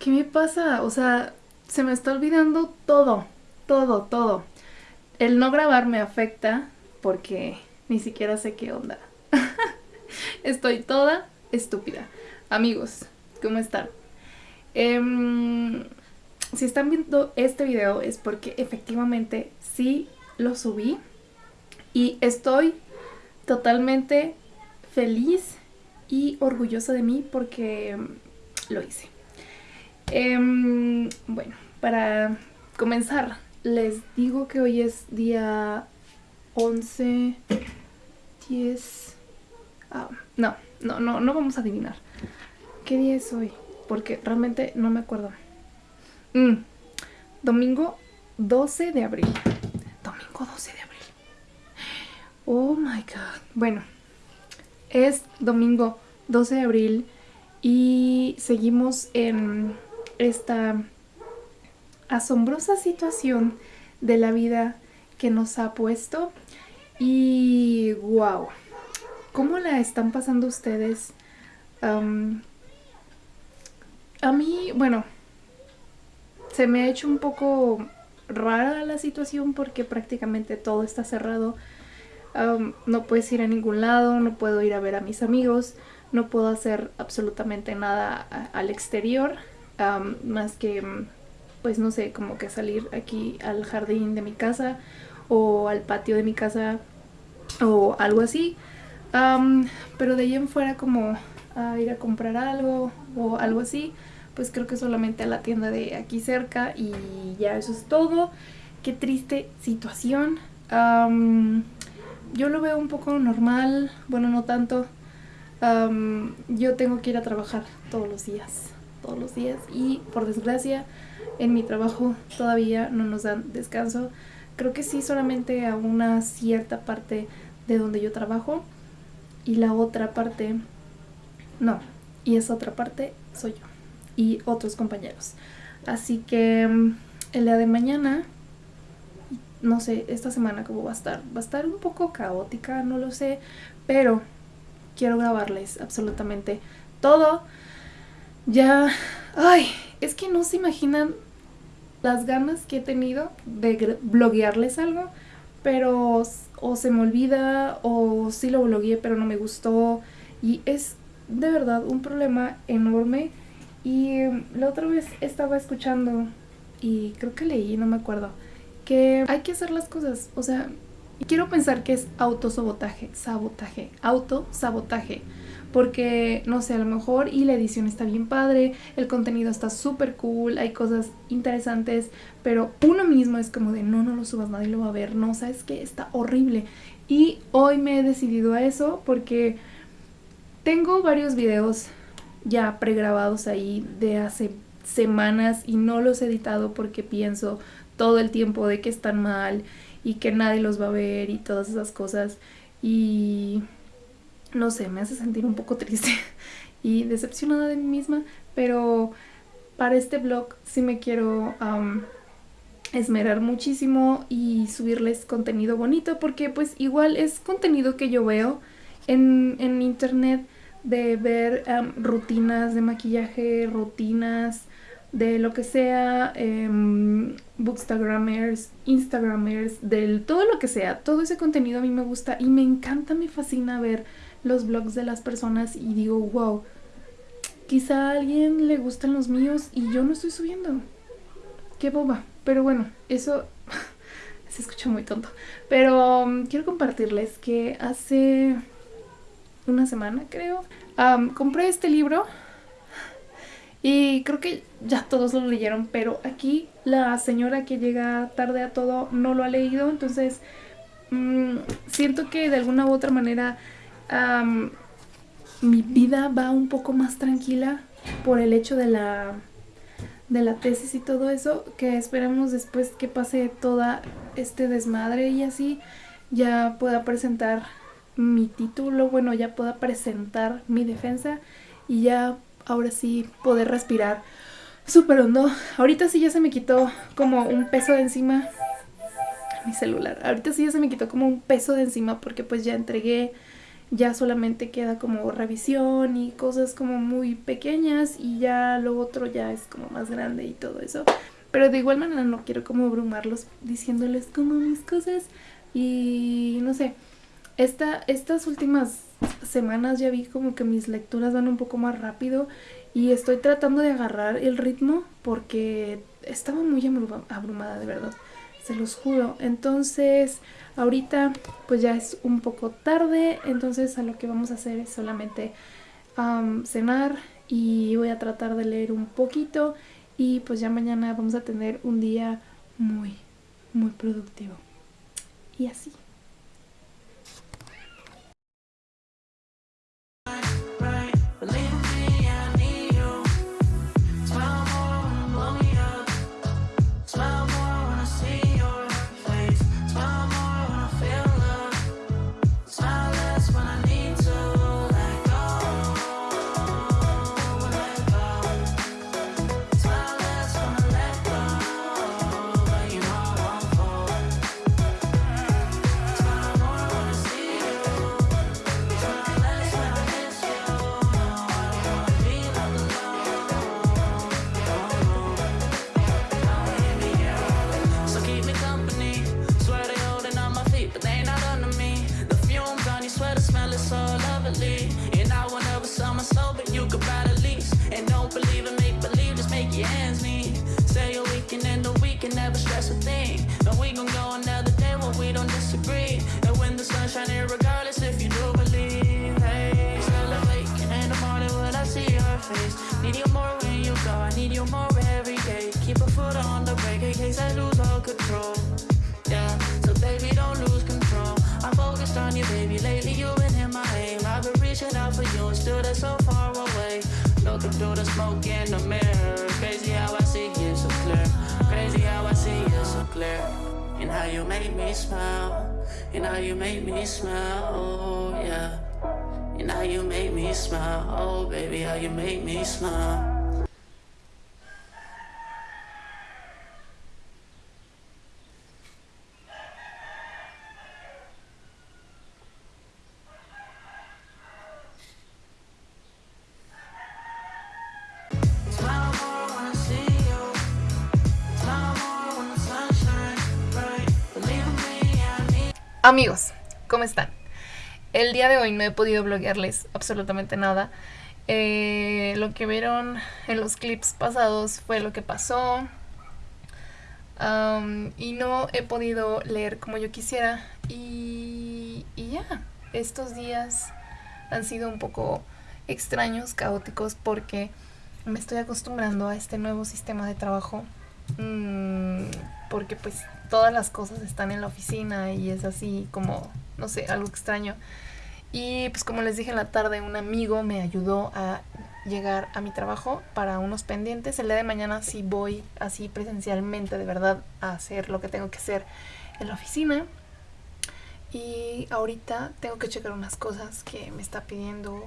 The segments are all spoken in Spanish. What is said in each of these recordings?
¿Qué me pasa? O sea, se me está olvidando todo, todo, todo. El no grabar me afecta porque ni siquiera sé qué onda. Estoy toda estúpida. Amigos, ¿cómo están? Em, si están viendo este video es porque efectivamente sí lo subí y estoy totalmente feliz y orgullosa de mí porque lo hice. Em, bueno, para comenzar, les digo que hoy es día 11, 10... Ah, no, no, no, no vamos a adivinar. ¿Qué día es hoy? Porque realmente no me acuerdo. Mm, domingo 12 de abril. Domingo 12 de abril. Oh my god. Bueno, es domingo 12 de abril y seguimos en esta asombrosa situación de la vida que nos ha puesto y wow, ¿cómo la están pasando ustedes? a mí, bueno, se me ha hecho un poco rara la situación porque prácticamente todo está cerrado. no puedes ir a ningún lado, no puedo ir a ver a mis amigos, no puedo hacer absolutamente nada al exterior, más que, pues no sé, como que salir aquí al jardín de mi casa o al patio de mi casa o algo así. pero de ahí en fuera como a ir a comprar algo o algo así, pues creo que solamente a la tienda de aquí cerca y ya eso es todo. Qué triste situación. yo lo veo un poco normal, bueno no tanto. yo tengo que ir a trabajar todos los días, todos los días y por desgracia en mi trabajo todavía no nos dan descanso. Creo que sí solamente a una cierta parte de donde yo trabajo y la otra parte no, y esa otra parte soy yo y otros compañeros. Así que mm, el día de mañana, no sé, esta semana cómo va a estar. Va a estar un poco caótica, no lo sé, pero quiero grabarles absolutamente todo. Ya, ay, es que no se imaginan las ganas que he tenido de bloguearles algo, pero o se me olvida o sí lo blogueé pero no me gustó y es de verdad un problema enorme y la otra vez estaba escuchando y creo que leí, no me acuerdo, que hay que hacer las cosas, o sea, quiero pensar que es autosabotaje, sabotaje, autosabotaje. Porque, no sé, a lo mejor y la edición está bien padre, el contenido está súper cool, hay cosas interesantes, pero uno mismo es como de no, no lo subas, nadie lo va a ver, no, sabes que está horrible. Y hoy me he decidido a eso porque tengo varios videos ya pregrabados ahí de hace semanas y no los he editado porque pienso todo el tiempo de que están mal y que nadie los va a ver y todas esas cosas y no sé, me hace sentir un poco triste y decepcionada de mí misma, pero para este blog sí me quiero esmerar muchísimo y subirles contenido bonito porque pues igual es contenido que yo veo en, en internet de ver rutinas de maquillaje, rutinas de lo que sea, eh, bookstagramers, instagramers, del todo lo que sea, todo ese contenido a mí me gusta y me encanta, me fascina ver los blogs de las personas y digo, wow, quizá a alguien le gustan los míos y yo no estoy subiendo. Qué boba, pero bueno, eso se escucha muy tonto. Pero um, quiero compartirles que hace una semana, creo. compré este libro y creo que ya todos lo leyeron, pero aquí la señora que llega tarde a todo no lo ha leído, entonces mm, siento que de alguna u otra manera mi vida va un poco más tranquila por el hecho de la de la tesis y todo eso, que esperemos después que pase toda este desmadre y así ya pueda presentar mi título, bueno, ya pueda presentar mi defensa y ya ahora sí poder respirar súper hondo. Ahorita sí ya se me quitó como un peso de encima mi celular. Ahorita sí ya se me quitó como un peso de encima porque pues ya entregué ya solamente queda como revisión y cosas como muy pequeñas y ya lo otro ya es como más grande y todo eso. Pero de igual manera no quiero como abrumarlos diciéndoles como mis cosas y no sé. Esta, estas últimas semanas ya vi como que mis lecturas van un poco más rápido y estoy tratando de agarrar el ritmo porque estaba muy abrumada de verdad, se los juro. Entonces ahorita pues ya es un poco tarde, entonces a lo que vamos a hacer es solamente cenar y voy a tratar de leer un poquito y pues ya mañana vamos a tener un día muy, muy productivo. Y así. through the smoke in the mirror. Crazy how I see you so clear. Crazy how I see you so clear. And how you make me smile. And how you make me smile. Oh, yeah. And how you make me smile. Oh, baby, how you make me smile. Amigos, ¿cómo están? El día de hoy no he podido bloguearles absolutamente nada. Eh, lo que vieron en los clips pasados fue lo que pasó. y no he podido leer como yo quisiera. Y, ya, estos días han sido un poco extraños, caóticos, porque me estoy acostumbrando a este nuevo sistema de trabajo. Mm, porque pues todas las cosas están en la oficina y es así como, no sé, algo extraño. Y pues como les dije en la tarde, un amigo me ayudó a llegar a mi trabajo para unos pendientes. El día de mañana sí voy así presencialmente de verdad a hacer lo que tengo que hacer en la oficina. Y ahorita tengo que checar unas cosas que me está pidiendo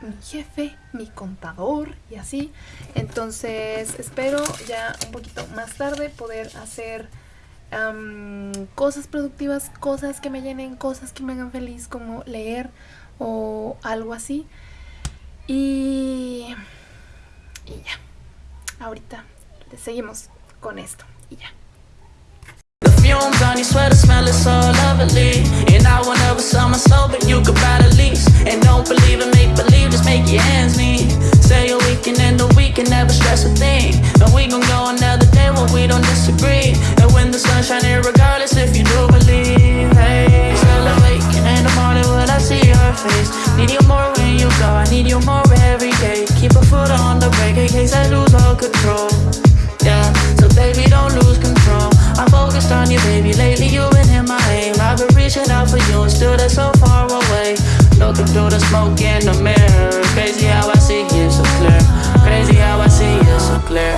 mi jefe, mi contador y así. Entonces espero ya un poquito más tarde poder hacer cosas productivas, cosas que me llenen, cosas que me hagan feliz, como leer o algo así. Y, y ya, ahorita seguimos con esto y ya. On And Say a weekend and the weekend, never stress a thing And we gon' go another day when we don't disagree And when the sun's shining regardless if you do believe Hey, still awake in the morning when I see your face Need you more when you go, I need you more every day Keep a foot on the brake in case I lose all control Yeah, so baby don't lose control I'm focused on you, baby. Lately you've been in my aim. I've been reaching out for you and still they're so far away. Looking through the smoke in the mirror. Crazy how I see clear. Crazy how I see you so clear.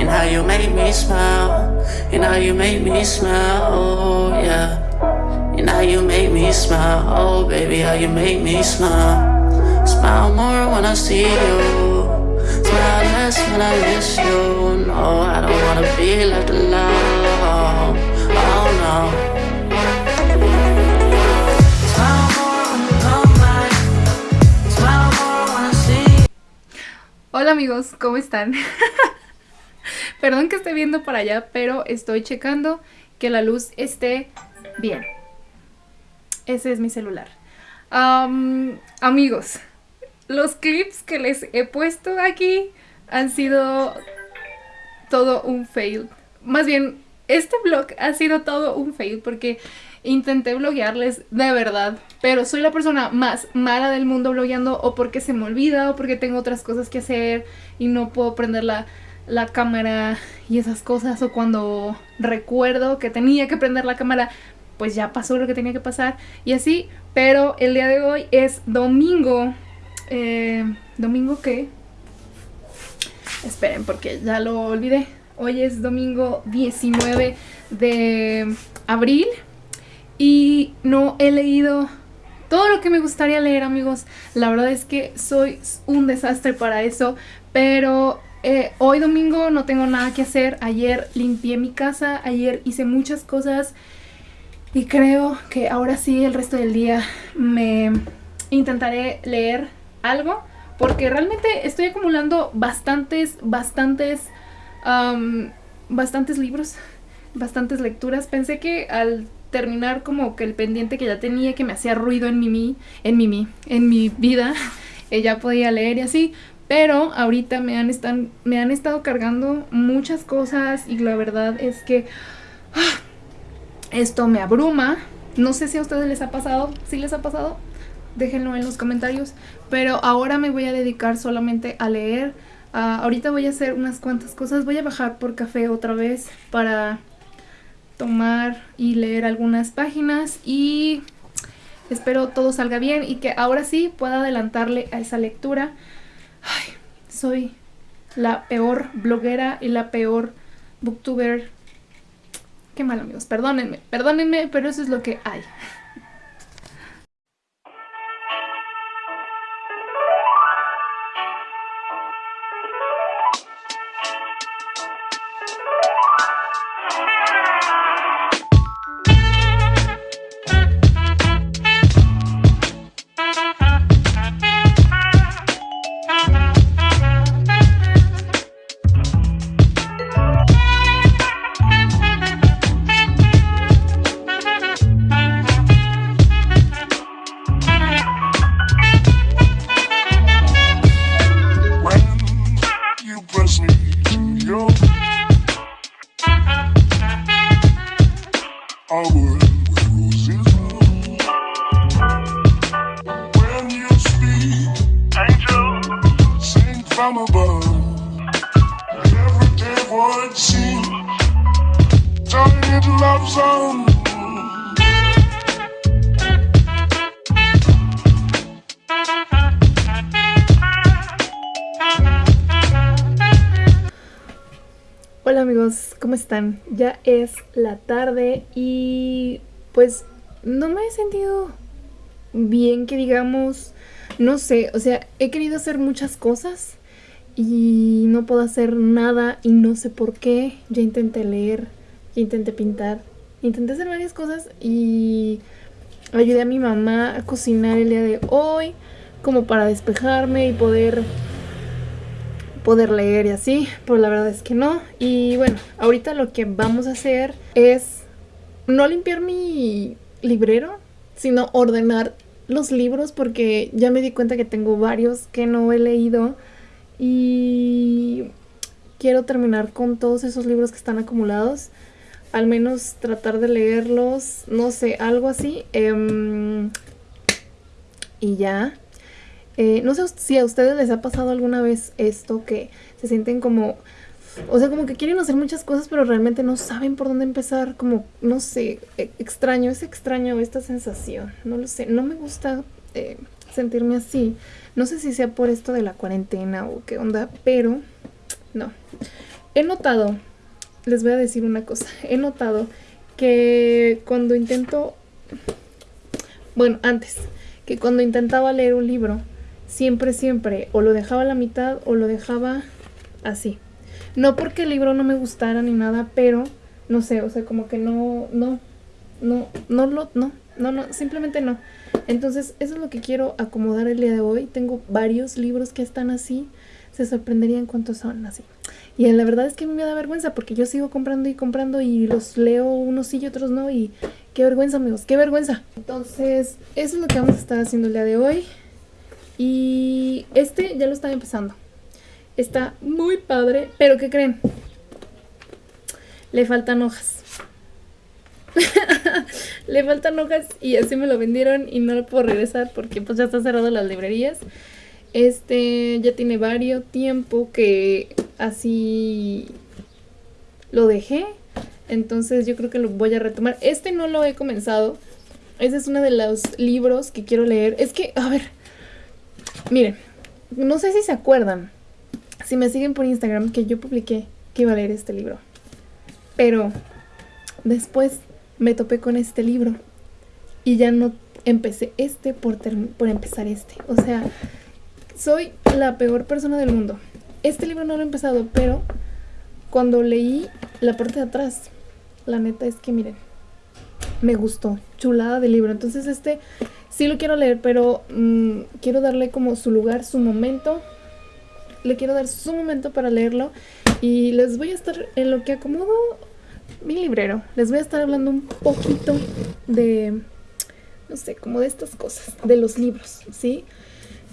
And how you make me smile. And how you make me smile. Oh yeah. And how you make me smile. Oh baby, how you make me smile. Smile more when I see you. Smile less when I miss you. No, I don't wanna be left alone. Oh no. Hola amigos, ¿cómo están? Perdón que esté viendo para allá, pero estoy checando que la luz esté bien. Ese es mi celular. amigos, los clips que les he puesto aquí han sido todo un fail. Más bien, este vlog ha sido todo un fail porque intenté bloguearles de verdad, pero soy la persona más mala del mundo blogueando o porque se me olvida o porque tengo otras cosas que hacer y no puedo prender la, la cámara y esas cosas o cuando recuerdo que tenía que prender la cámara pues ya pasó lo que tenía que pasar y así, pero el día de hoy es domingo, eh, domingo qué, esperen porque ya lo olvidé, hoy es domingo 19 de abril y no he leído todo lo que me gustaría leer amigos, la verdad es que soy un desastre para eso, pero eh, hoy domingo no tengo nada que hacer, ayer limpié mi casa, ayer hice muchas cosas y creo que ahora sí el resto del día me intentaré leer algo porque realmente estoy acumulando bastantes, bastantes, bastantes libros, bastantes lecturas. Pensé que al terminar como que el pendiente que ya tenía que me hacía ruido en mi, en mi, en mi vida, ya podía leer y así, pero ahorita me han, están, me han estado cargando muchas cosas y la verdad es que ah, esto me abruma. No sé si a ustedes les ha pasado. Si les ha pasado, déjenlo en los comentarios. Pero ahora me voy a dedicar solamente a leer. Ah, ahorita voy a hacer unas cuantas cosas. Voy a bajar por café otra vez para tomar y leer algunas páginas. Y espero todo salga bien y que ahora sí pueda adelantarle a esa lectura. Ay, soy la peor bloguera y la peor booktuber Qué mal amigos, perdónenme, perdónenme, pero eso es lo que hay. Ya es la tarde y pues no me he sentido bien que digamos, no sé, o sea, he querido hacer muchas cosas y no puedo hacer nada y no sé por qué. Ya intenté leer, ya intenté pintar, intenté hacer varias cosas y ayudé a mi mamá a cocinar el día de hoy como para despejarme y poder poder leer y así, pero la verdad es que no. Y bueno, ahorita lo que vamos a hacer es no limpiar mi librero, sino ordenar los libros porque ya me di cuenta que tengo varios que no he leído y quiero terminar con todos esos libros que están acumulados. Al menos tratar de leerlos, no sé, algo así. Em, y ya. Eh, no sé si a ustedes les ha pasado alguna vez esto que se sienten como... O sea, como que quieren hacer muchas cosas, pero realmente no saben por dónde empezar. Como, no sé, e, extraño, es extraño esta sensación. No lo sé, no me gusta eh, sentirme así. No sé si sea por esto de la cuarentena o qué onda, pero no. He notado, les voy a decir una cosa, he notado que cuando intento, bueno, antes, que cuando intentaba leer un libro, siempre, siempre, o lo dejaba a la mitad o lo dejaba así. No porque el libro no me gustara ni nada, pero no sé, o sea, como que no, no, no, no lo, no, no, no, simplemente no. Entonces, eso es lo que quiero acomodar el día de hoy. Tengo varios libros que están así. se sorprenderían cuántos son así. Y la verdad es que me da vergüenza porque yo sigo comprando y comprando y los leo unos sí y otros no y qué vergüenza amigos, qué vergüenza. Entonces eso es lo que vamos a estar haciendo el día de hoy. Y este ya lo estaba empezando. Está muy padre, pero ¿qué creen? Le faltan hojas. Le faltan hojas y así me lo vendieron y no lo puedo regresar porque pues ya está cerrado las librerías. Este ya tiene varios tiempo que así lo dejé. Entonces yo creo que lo voy a retomar. Este no lo he comenzado. Ese es uno de los libros que quiero leer. Es que, a ver, miren, no sé si se acuerdan, si me siguen por Instagram, que yo publiqué que iba a leer este libro. Pero después me topé con este libro y ya no empecé este por, por empezar este. O sea, soy la peor persona del mundo. Este libro no lo he empezado, pero cuando leí la parte de atrás, la neta es que miren, me gustó, chulada de libro. Entonces este sí lo quiero leer, pero mm, quiero darle como su lugar, su momento. Le quiero dar su momento para leerlo y les voy a estar en lo que acomodo mi librero. Les voy a estar hablando un poquito de, no sé, como de estas cosas, de los libros, ¿sí?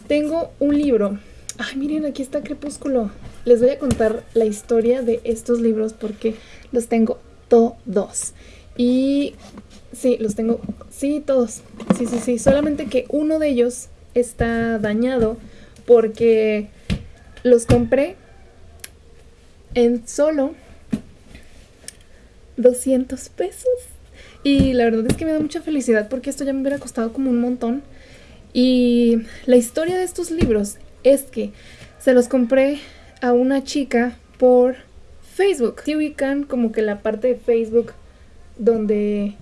Tengo un libro. Ay, miren, aquí está Crepúsculo. Les voy a contar la historia de estos libros porque los tengo todos. Y sí, los tengo, sí, todos. Sí, sí, sí. Solamente que uno de ellos está dañado porque los compré en solo 200 pesos. Y la verdad es que me da mucha felicidad porque esto ya me hubiera costado como un montón. Y la historia de estos libros es que se los compré a una chica por Facebook. Si ubican como que la parte de Facebook donde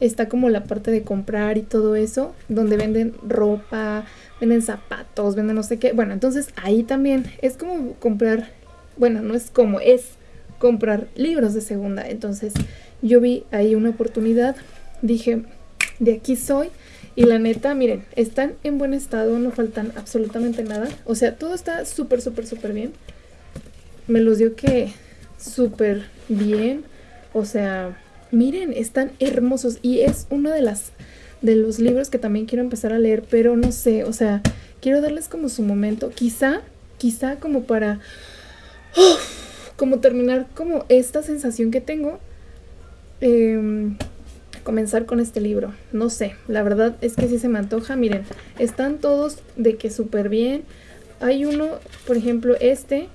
está como la parte de comprar y todo eso, donde venden ropa, venden zapatos, venden no sé qué. Bueno, entonces ahí también es como comprar, bueno, no es como, es comprar libros de segunda. Entonces yo vi ahí una oportunidad, dije, de aquí soy. Y la neta, miren, están en buen estado, no faltan absolutamente nada. O sea, todo está súper, súper, súper bien. Me los dio que súper bien. O sea, miren, están hermosos. Y es uno de los libros que también quiero empezar a leer, pero no sé, o sea, quiero darles como su momento. Quizá, quizá como para como terminar como esta sensación que tengo. Em, comenzar con este libro. No sé, la verdad es que sí se me antoja. Miren, están todos de que súper bien. Hay uno, por ejemplo, este,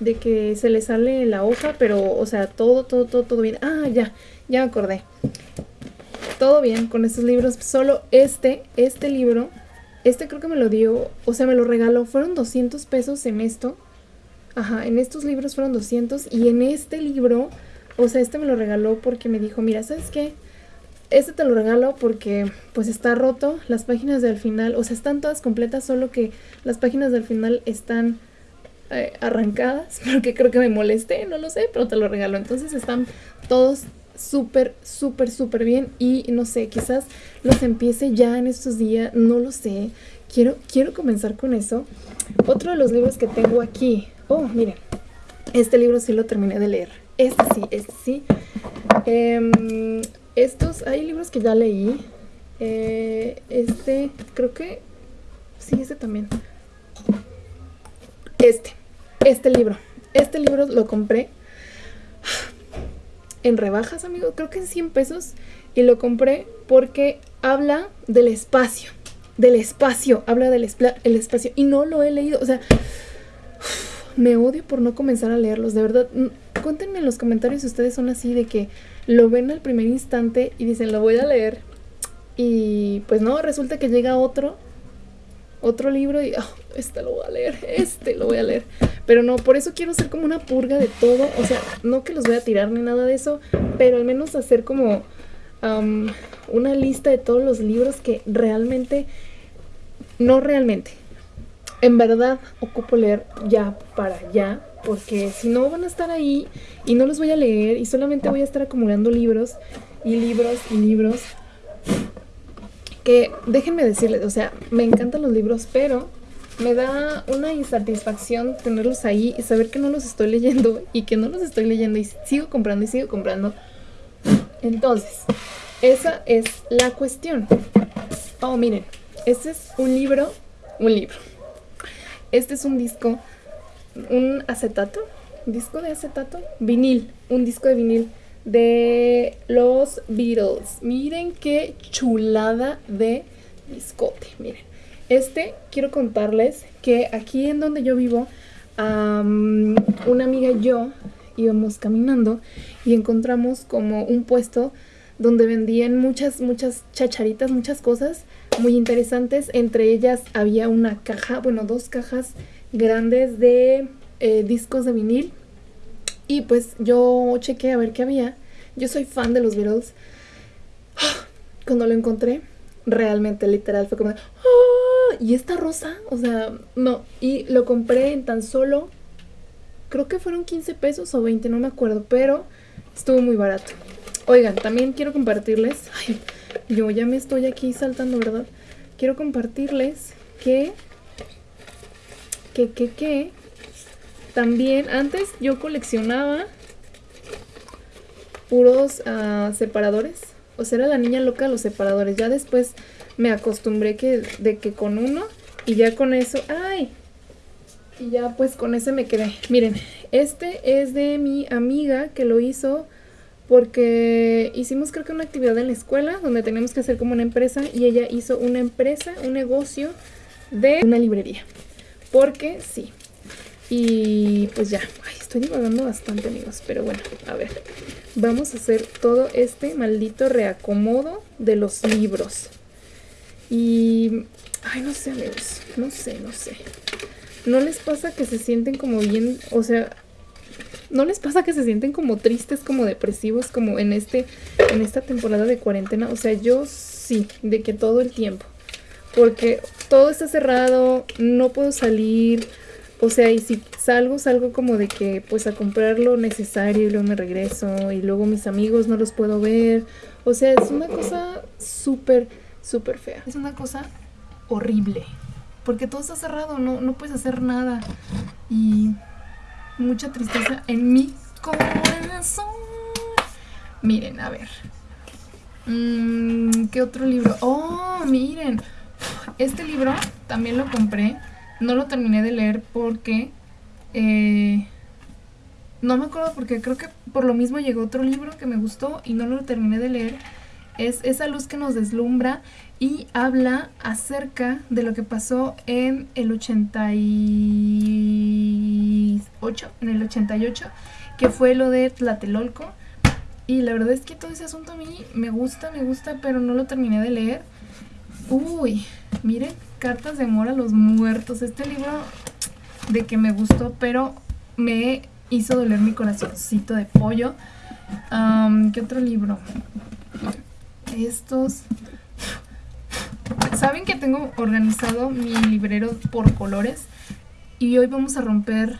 de que se le sale la hoja, pero, o sea, todo, todo, todo, todo bien. Ah, ya, ya me acordé. Todo bien con estos libros. Solo este, este libro, este creo que me lo dio, o sea, me lo regaló. Fueron 200 pesos en esto. Ajá, en estos libros fueron 200 y en este libro, o sea, este me lo regaló porque me dijo, mira, ¿sabes qué? Este te lo regalo porque pues está roto, las páginas del final, o sea, están todas completas, solo que las páginas del final están eh, arrancadas, porque creo que me molesté, no lo sé, pero te lo regalo. Entonces están todos súper, súper, súper bien y no sé, quizás los empiece ya en estos días, no lo sé. Quiero, quiero comenzar con eso. Otro de los libros que tengo aquí Oh, miren, este libro sí lo terminé de leer. Este sí, este sí. Em, estos, hay libros que ya leí. Eh, este, creo que... Sí, este también. Este, este libro. Este libro lo compré en rebajas, amigo. Creo que en 100 pesos. Y lo compré porque habla del espacio. Del espacio. Habla del el espacio. Y no lo he leído. O sea me odio por no comenzar a leerlos, de verdad. Cuéntenme en los comentarios si ustedes son así de que lo ven al primer instante y dicen, lo voy a leer. Y pues no, resulta que llega otro, otro libro y, oh, este lo voy a leer, este lo voy a leer. Pero no, por eso quiero hacer como una purga de todo. O sea, no que los voy a tirar ni nada de eso, pero al menos hacer como una lista de todos los libros que realmente, no realmente, en verdad ocupo leer ya para allá, porque si no van a estar ahí y no los voy a leer y solamente voy a estar acumulando libros y libros y libros. Que déjenme decirles, o sea, me encantan los libros, pero me da una insatisfacción tenerlos ahí y saber que no los estoy leyendo y que no los estoy leyendo y sigo comprando y sigo comprando. Entonces, esa es la cuestión. Oh, miren, este es un libro, un libro. Este es un disco, un acetato, disco de acetato, vinil, un disco de vinil de los Beatles. Miren qué chulada de discote, miren. Este, quiero contarles que aquí en donde yo vivo, una amiga y yo íbamos caminando y encontramos como un puesto donde vendían muchas, muchas chacharitas, muchas cosas muy interesantes. Entre ellas había una caja, bueno, dos cajas grandes de eh, discos de vinil. Y pues yo chequé a ver qué había. Yo soy fan de los Beatles. Cuando lo encontré, realmente literal fue como... ¡Ah! ¿Y esta rosa? O sea, no. Y lo compré en tan solo... Creo que fueron 15 pesos o 20, no me acuerdo. Pero estuvo muy barato. Oigan, también quiero compartirles... Ay, yo ya me estoy aquí saltando, ¿verdad? Quiero compartirles que... Que, que, que... También antes yo coleccionaba puros uh, separadores. O sea, era la niña loca los separadores. Ya después me acostumbré que, de que con uno y ya con eso... ¡Ay! Y ya pues con ese me quedé. Miren, este es de mi amiga que lo hizo porque hicimos creo que una actividad en la escuela donde teníamos que hacer como una empresa y ella hizo una empresa, un negocio de una librería. Porque sí. Y pues ya, Ay, estoy divagando bastante amigos, pero bueno, a ver. Vamos a hacer todo este maldito reacomodo de los libros. Y... Ay, no sé amigos, no sé, no sé. ¿No les pasa que se sienten como bien, o sea, ¿No les pasa que se sienten como tristes, como depresivos, como en este en esta temporada de cuarentena? O sea, yo sí, de que todo el tiempo. Porque todo está cerrado, no puedo salir. O sea, y si salgo, salgo como de que pues a comprar lo necesario y luego me regreso y luego mis amigos no los puedo ver. O sea, es una cosa súper, súper fea. Es una cosa horrible. Porque todo está cerrado, no, no puedes hacer nada. Y mucha tristeza en mi corazón. Miren, a ver. Mm, ¿Qué otro libro? Oh, miren. Este libro también lo compré. No lo terminé de leer porque... Eh, no me acuerdo porque creo que por lo mismo llegó otro libro que me gustó y no lo terminé de leer. Es esa luz que nos deslumbra y habla acerca de lo que pasó en el 88, en el 88, que fue lo de Tlatelolco. Y la verdad es que todo ese asunto a mí me gusta, me gusta, pero no lo terminé de leer. Uy, miren, Cartas de amor a los muertos. Este libro de que me gustó, pero me hizo doler mi corazoncito de pollo. ¿Qué otro libro? Estos Saben que tengo organizado mi librero por colores y hoy vamos a romper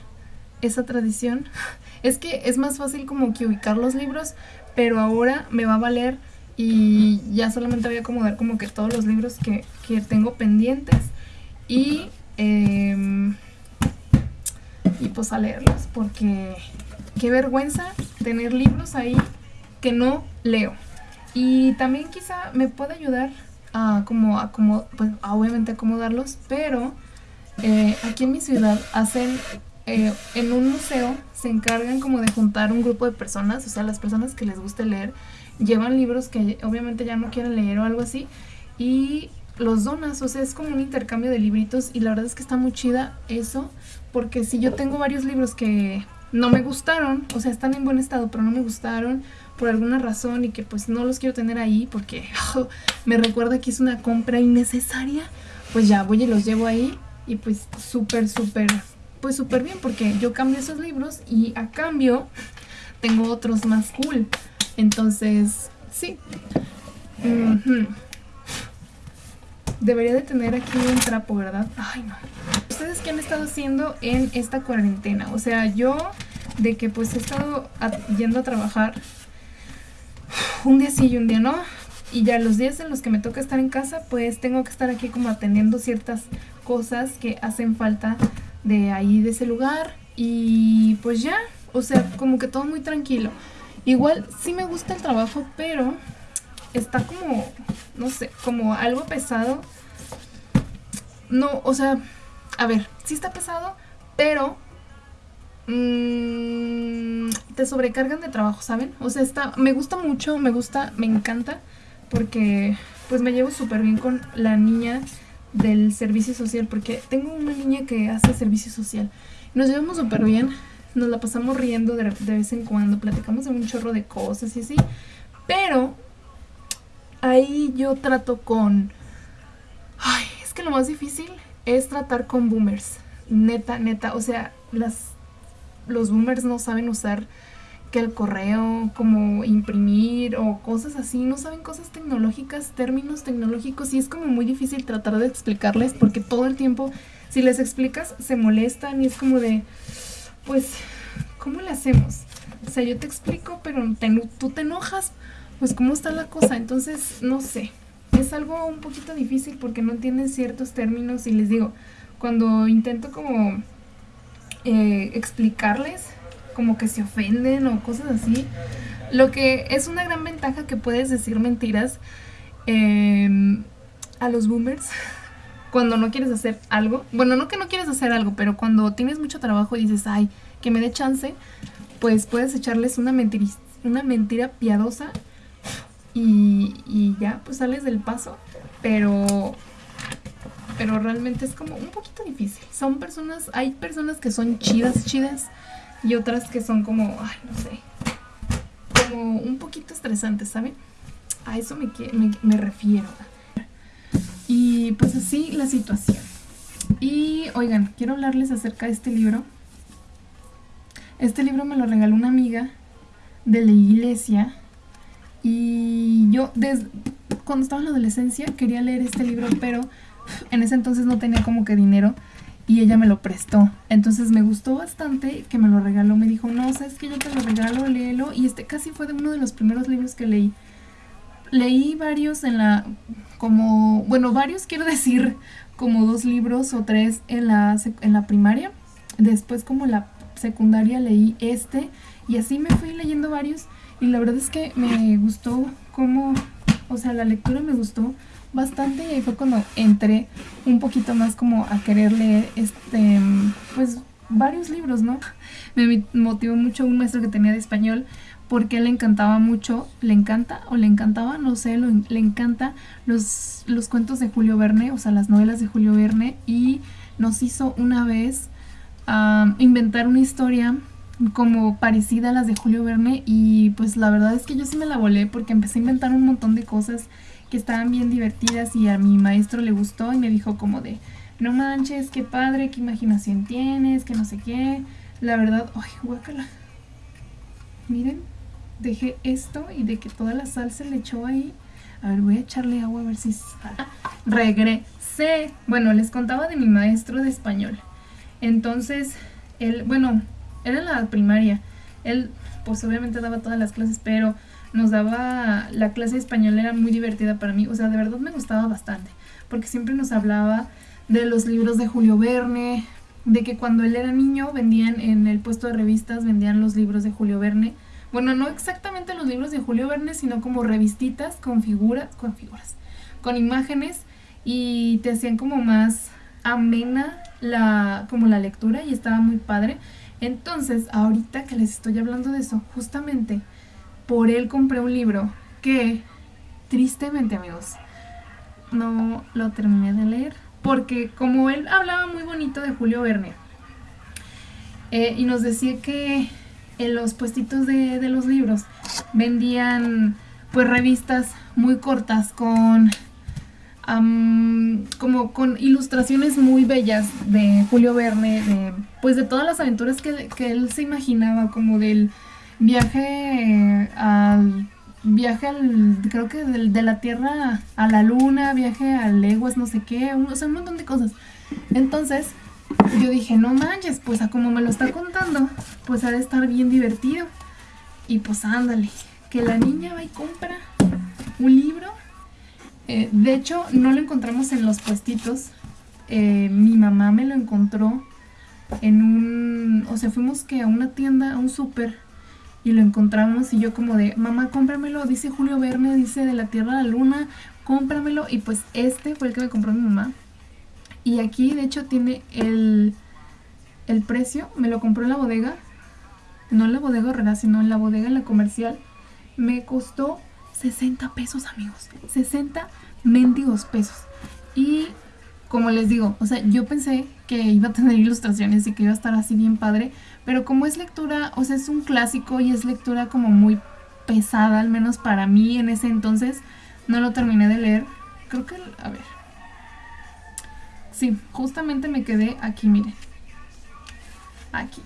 esa tradición. Es que es más fácil como que ubicar los libros, pero ahora me va a valer y ya solamente voy a acomodar como que todos los libros que, tengo pendientes y, em, y pues a leerlos porque qué vergüenza tener libros ahí que no leo. Y también quizá me pueda ayudar a como, a pues obviamente acomodarlos, pero eh, aquí en mi ciudad hacen, eh, en un museo se encargan como de juntar un grupo de personas, o sea, las personas que les guste leer, llevan libros que obviamente ya no quieren leer o algo así, y los donas, o sea, es como un intercambio de libritos y la verdad es que está muy chida eso, porque si yo tengo varios libros que no me gustaron, o sea, están en buen estado, pero no me gustaron, por alguna razón y que pues no los quiero tener ahí porque me recuerda que es una compra innecesaria, pues ya voy y los llevo ahí y pues súper, súper, pues súper bien porque yo cambio esos libros y a cambio tengo otros más cool. Entonces, sí. Debería de tener aquí un trapo, ¿verdad? Ay, no. ¿Ustedes qué han estado haciendo en esta cuarentena? O sea, yo de que pues he estado yendo a trabajar un día sí y un día no. Y ya los días en los que me toca estar en casa, pues tengo que estar aquí como atendiendo ciertas cosas que hacen falta de ahí, de ese lugar. Y pues ya, o sea, como que todo muy tranquilo. Igual sí me gusta el trabajo, pero está como, no sé, como algo pesado. No, o sea, a ver, sí está pesado, pero mmm, te sobrecargan de trabajo, ¿saben? O sea, está, me gusta mucho, me gusta, me encanta, porque pues me llevo súper bien con la niña del servicio social, porque tengo una niña que hace servicio social. Nos llevamos súper bien, nos la pasamos riendo de, vez en cuando, platicamos de un chorro de cosas y así, pero ahí yo trato con... Ay, es que lo más difícil es tratar con boomers, neta, neta, o sea, las, los boomers no saben usar que el correo, como imprimir o cosas así, no saben cosas tecnológicas, términos tecnológicos y es como muy difícil tratar de explicarles porque todo el tiempo si les explicas se molestan y es como de, pues, ¿cómo le hacemos? O sea, yo te explico, pero tú te enojas, pues cómo está la cosa, entonces, no sé, es algo un poquito difícil porque no entienden ciertos términos y les digo, cuando intento como eh, explicarles, como que se ofenden o cosas así. Lo que es una gran ventaja que puedes decir mentiras eh, a los boomers cuando no quieres hacer algo. Bueno, no que no quieres hacer algo, pero cuando tienes mucho trabajo y dices, ay, que me dé chance, pues puedes echarles una, una mentira piadosa y, y ya, pues sales del paso. Pero pero realmente es como un poquito difícil. Son personas, hay personas que son chidas, chidas, y otras que son como, ay, no sé, como un poquito estresantes, ¿saben? A eso me, me, me refiero. Y pues así la situación. Y oigan, quiero hablarles acerca de este libro. Este libro me lo regaló una amiga de la iglesia. Y yo, desde cuando estaba en la adolescencia, quería leer este libro, pero en ese entonces no tenía como que dinero y ella me lo prestó. Entonces me gustó bastante que me lo regaló. Me dijo, no, sabes que yo te lo regalo, léelo. Y este casi fue de uno de los primeros libros que leí. Leí varios en la, como, bueno, varios quiero decir, como dos libros o tres en la, en la primaria. Después como la secundaria leí este y así me fui leyendo varios. Y la verdad es que me gustó como, o sea, la lectura me gustó bastante y fue cuando entré un poquito más como a querer leer este pues varios libros, ¿no? Me motivó mucho un maestro que tenía de español porque le encantaba mucho, le encanta o le encantaba, no sé, le encanta los, los cuentos de Julio Verne, o sea, las novelas de Julio Verne y nos hizo una vez inventar una historia como parecida a las de Julio Verne y pues la verdad es que yo sí me la volé porque empecé a inventar un montón de cosas que estaban bien divertidas y a mi maestro le gustó y me dijo como de, no manches, qué padre, qué imaginación tienes, que no sé qué. La verdad, ay, guácala. Miren, dejé esto y de que toda la sal se le echó ahí. A ver, voy a echarle agua a ver si. Regresé. Bueno, les contaba de mi maestro de español. Entonces, él, bueno, era en la primaria. Él, pues obviamente daba todas las clases, pero nos daba, la clase de español era muy divertida para mí, o sea, de verdad me gustaba bastante, porque siempre nos hablaba de los libros de Julio Verne, de que cuando él era niño vendían en el puesto de revistas, vendían los libros de Julio Verne. Bueno, no exactamente los libros de Julio Verne, sino como revistitas con figuras, con figuras, con imágenes y te hacían como más amena la, como la lectura y estaba muy padre. Entonces, ahorita que les estoy hablando de eso, justamente por él compré un libro que, tristemente amigos, no lo terminé de leer. Porque como él hablaba muy bonito de Julio Verne eh, y nos decía que en los puestitos de, los libros vendían pues revistas muy cortas con como con ilustraciones muy bellas de Julio Verne, de, pues de todas las aventuras que, que él se imaginaba, como del viaje al viaje al, creo que de, la Tierra a la Luna, viaje a leguas, no sé qué, o sea, un montón de cosas. Entonces, yo dije, no manches, pues a como me lo está contando, pues ha de estar bien divertido. Y pues ándale, que la niña va y compra un libro. Eh, de hecho, no lo encontramos en los puestitos. eh, mi mamá me lo encontró en un, o sea, fuimos que a una tienda, a un súper, y lo encontramos y yo como de, mamá, cómpramelo, dice Julio Verne, dice de la Tierra a la Luna, cómpramelo, y pues este fue el que me compró mi mamá. Y aquí de hecho tiene el, el precio, me lo compró en la bodega, no en la bodega Herrera, sino en la bodega en la comercial, me costó 60 pesos amigos, 60 mendigos pesos. Y como les digo, o sea, yo pensé que iba a tener ilustraciones y que iba a estar así bien padre, pero como es lectura, o sea, es un clásico y es lectura como muy pesada, al menos para mí en ese entonces, no lo terminé de leer. Creo que, a ver. Sí, justamente me quedé aquí, miren. Aquí.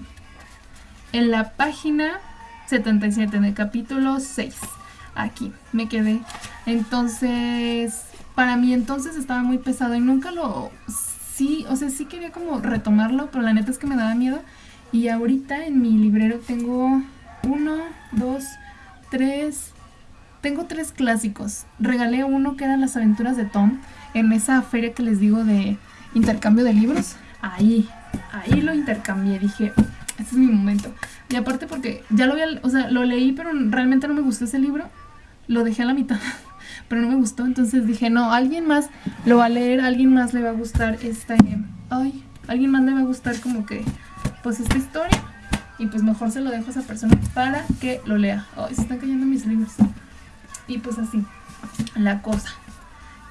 En la página 77, en el capítulo 6. Aquí, me quedé. Entonces, para mí entonces estaba muy pesado y nunca lo... Sí, o sea, sí quería como retomarlo, pero la neta es que me daba miedo. Y ahorita en mi librero tengo uno, dos, tres... Tengo tres clásicos. Regalé uno que eran las aventuras de Tom en esa feria que les digo de intercambio de libros. Ahí, ahí lo intercambié. Dije, este es mi momento. Y aparte porque ya lo había, o sea, lo leí, pero realmente no me gustó ese libro. Lo dejé a la mitad. pero no me gustó. Entonces dije, no, alguien más lo va a leer, alguien más le va a gustar esta... Ay, alguien más le va a gustar como que, pues esta historia. Y pues mejor se lo dejo a esa persona para que lo lea. Ay, se están cayendo mis libros. Y pues así, la cosa.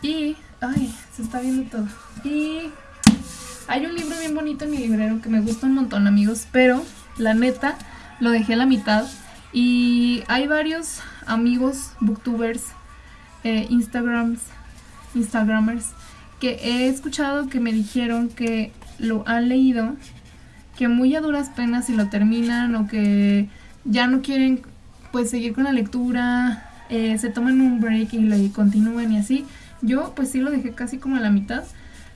Y, ay, se está viendo todo. Y hay un libro bien bonito en mi librero que me gusta un montón, amigos, pero la neta lo dejé a la mitad. Y hay varios amigos booktubers eh, Instagrams, Instagramers que he escuchado que me dijeron que lo han leído, que muy a duras penas si lo terminan o que ya no quieren pues seguir con la lectura, eh, se toman un break y lo continúen y así. Yo pues sí lo dejé casi como a la mitad,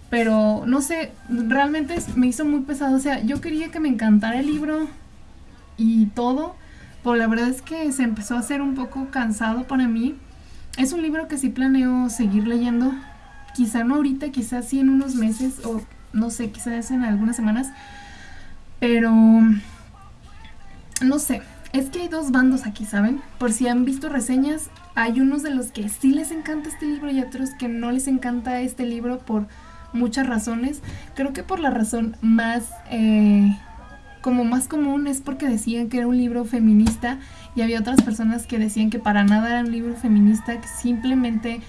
pero no sé, realmente me hizo muy pesado. O sea, yo quería que me encantara el libro y todo, pero la verdad es que se empezó a hacer un poco cansado para mí es un libro que sí planeo seguir leyendo. Quizá no ahorita, quizás sí en unos meses o no sé, quizás en algunas semanas. Pero no sé, es que hay dos bandos aquí, ¿saben? Por si han visto reseñas, hay unos de los que sí les encanta este libro y otros que no les encanta este libro por muchas razones. Creo que por la razón más eh, como más común es porque decían que era un libro feminista y había otras personas que decían que para nada era un libro feminista, que simplemente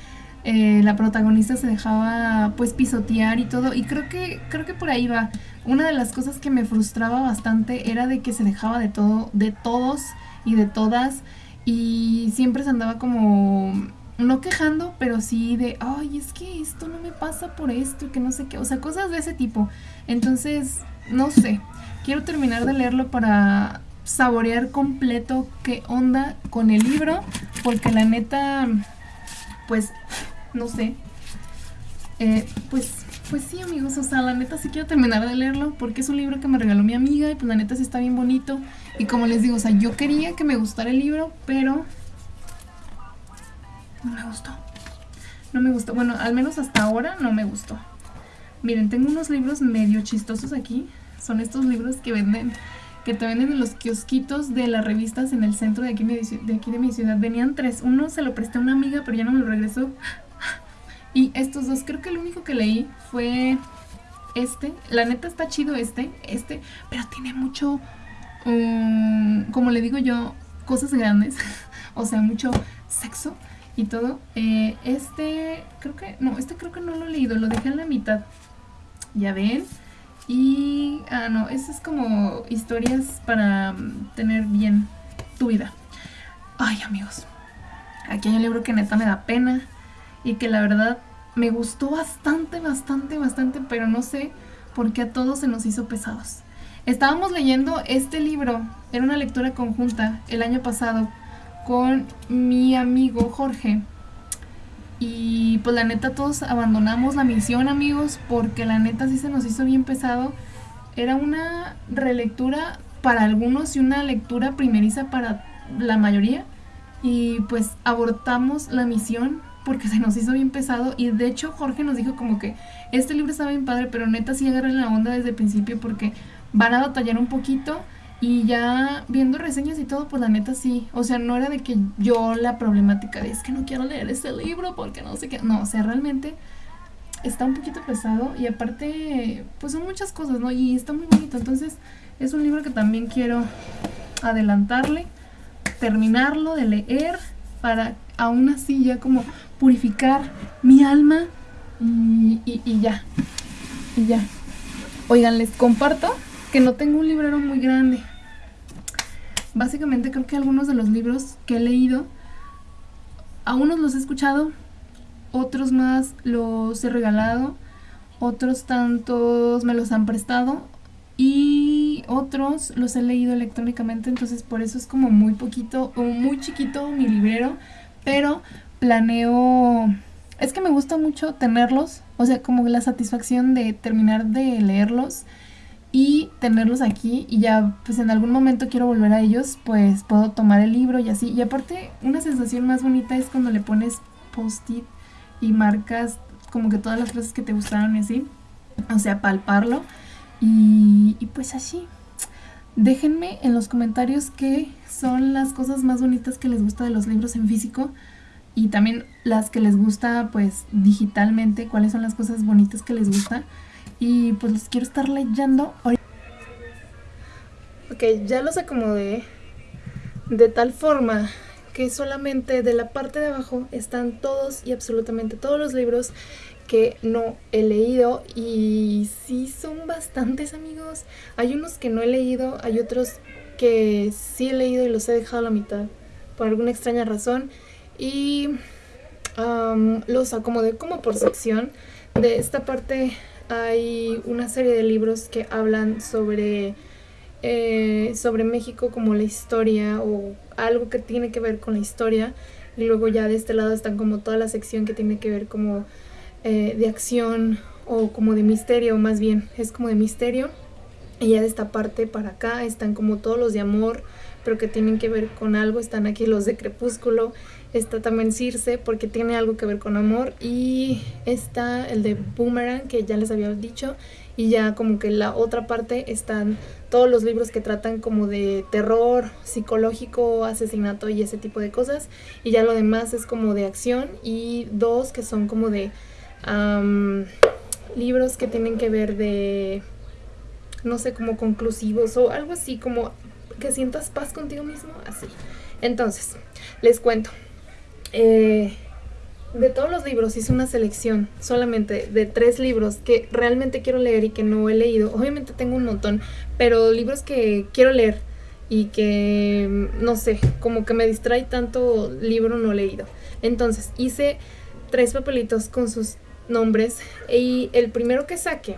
eh, la protagonista se dejaba pues pisotear y todo y creo que creo que por ahí va. Una de las cosas que me frustraba bastante era de que se dejaba de todo, de todos y de todas y siempre se andaba como no quejando, pero sí de, ay, es que esto no me pasa por esto, que no sé qué, o sea, cosas de ese tipo. Entonces, no sé, quiero terminar de leerlo para saborear completo qué onda con el libro, porque la neta, pues, no sé, eh, pues, pues sí amigos, o sea, la neta sí quiero terminar de leerlo, porque es un libro que me regaló mi amiga y pues la neta sí está bien bonito, y como les digo, o sea, yo quería que me gustara el libro, pero no me gustó, no me gustó, bueno, al menos hasta ahora no me gustó. Miren, tengo unos libros medio chistosos aquí, son estos libros que venden que te venden en los kiosquitos de las revistas en el centro de aquí, de aquí de mi ciudad. Venían tres. Uno se lo presté a una amiga, pero ya no me lo regresó. Y estos dos, creo que el único que leí fue este. La neta está chido este, este, pero tiene mucho, como le digo yo, cosas grandes. o sea, mucho sexo y todo. Eh, este, creo que, no, este creo que no lo he leído, lo dejé en la mitad. Ya ven. Y, ah, no, eso es como historias para mm, tener bien tu vida. Ay, amigos, aquí hay un libro que neta me da pena y que la verdad me gustó bastante, bastante, bastante, pero no sé por qué a todos se nos hizo pesados. Estábamos leyendo este libro, era una lectura conjunta el año pasado con mi amigo Jorge. Y pues la neta todos abandonamos la misión amigos porque la neta sí se nos hizo bien pesado. Era una relectura para algunos y una lectura primeriza para la mayoría. Y pues abortamos la misión porque se nos hizo bien pesado y de hecho Jorge nos dijo como que este libro está bien padre, pero neta sí agarren la onda desde el principio porque van a batallar un poquito y ya viendo reseñas y todo, pues la neta sí. O sea, no era de que yo la problemática de es que no quiero leer este libro porque no sé qué. No, o sea, realmente está un poquito pesado y aparte, pues son muchas cosas, ¿no? Y está muy bonito. Entonces, es un libro que también quiero adelantarle, terminarlo de leer para aún así ya como purificar mi alma y, y ya. Y ya. Oigan, les comparto que no tengo un librero muy grande. Básicamente creo que algunos de los libros que he leído, a unos los he escuchado, otros más los he regalado, otros tantos me los han prestado y otros los he leído electrónicamente, entonces por eso es como muy poquito o muy chiquito mi librero, pero planeo... Es que me gusta mucho tenerlos, o sea, como la satisfacción de terminar de leerlos y tenerlos aquí y ya pues en algún momento quiero volver a ellos, pues puedo tomar el libro y así. Y aparte una sensación más bonita es cuando le pones post-it y marcas como que todas las frases que te gustaron y así. O sea, palparlo. Y, y pues así. Déjenme en los comentarios qué son las cosas más bonitas que les gusta de los libros en físico y también las que les gusta pues digitalmente, cuáles son las cosas bonitas que les gusta y pues los quiero estar leyendo. Ok, ya los acomodé de tal forma que solamente de la parte de abajo están todos y absolutamente todos los libros que no he leído y sí son bastantes amigos. Hay unos que no he leído, hay otros que sí he leído y los he dejado a la mitad por alguna extraña razón y los acomodé como por sección. De esta parte hay una serie de libros que hablan sobre, eh, sobre México como la historia o algo que tiene que ver con la historia. Y luego ya de este lado están como toda la sección que tiene que ver como eh, de acción o como de misterio, más bien, es como de misterio. Y ya de esta parte para acá están como todos los de amor, pero que tienen que ver con algo. Están aquí los de Crepúsculo Está también Circe porque tiene algo que ver con amor. Y está el de Boomerang que ya les había dicho. Y ya como que la otra parte están todos los libros que tratan como de terror, psicológico, asesinato y ese tipo de cosas. Y ya lo demás es como de acción. Y dos que son como de libros que tienen que ver de, no sé, como conclusivos o algo así, como que sientas paz contigo mismo, así. Entonces, les cuento. Eh, de todos los libros hice una selección solamente de tres libros que realmente quiero leer y que no he leído. Obviamente tengo un montón, pero libros que quiero leer y que, no sé, como que me distrae tanto libro no leído. Entonces hice tres papelitos con sus nombres y el primero que saque,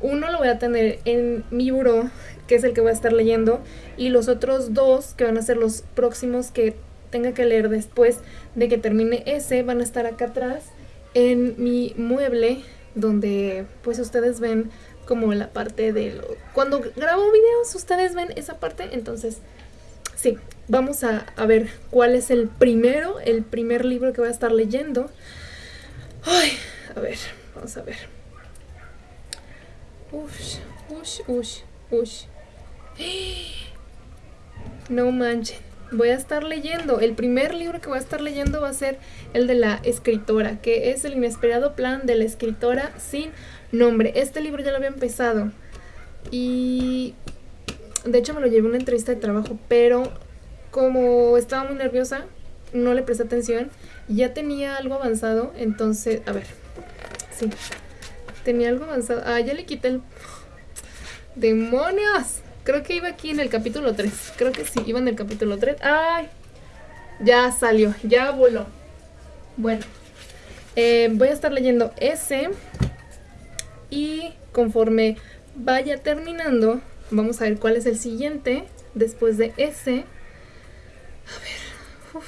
uno lo voy a tener en mi buró, que es el que voy a estar leyendo, y los otros dos, que van a ser los próximos que tenga que leer después de que termine ese van a estar acá atrás en mi mueble donde pues ustedes ven como la parte de lo... Cuando grabo videos ustedes ven esa parte, entonces sí, vamos a, ver cuál es el primero, el primer libro que voy a estar leyendo. Ay, a ver, vamos a ver. Ush, ush, ush, ush. No manchen voy a estar leyendo. El primer libro que voy a estar leyendo va a ser el de la escritora, que es el inesperado plan de la escritora sin nombre. Este libro ya lo había empezado y de hecho me lo llevé a una entrevista de trabajo, pero como estaba muy nerviosa, no le presté atención. Ya tenía algo avanzado, entonces, a ver, sí, tenía algo avanzado. Ah, ya le quité el... ¡Demonios! Creo que iba aquí en el capítulo 3. Creo que sí, iba en el capítulo 3. ¡Ay! Ya salió, ya voló. Bueno, eh, voy a estar leyendo ese. Y conforme vaya terminando, vamos a ver cuál es el siguiente. Después de ese. A ver.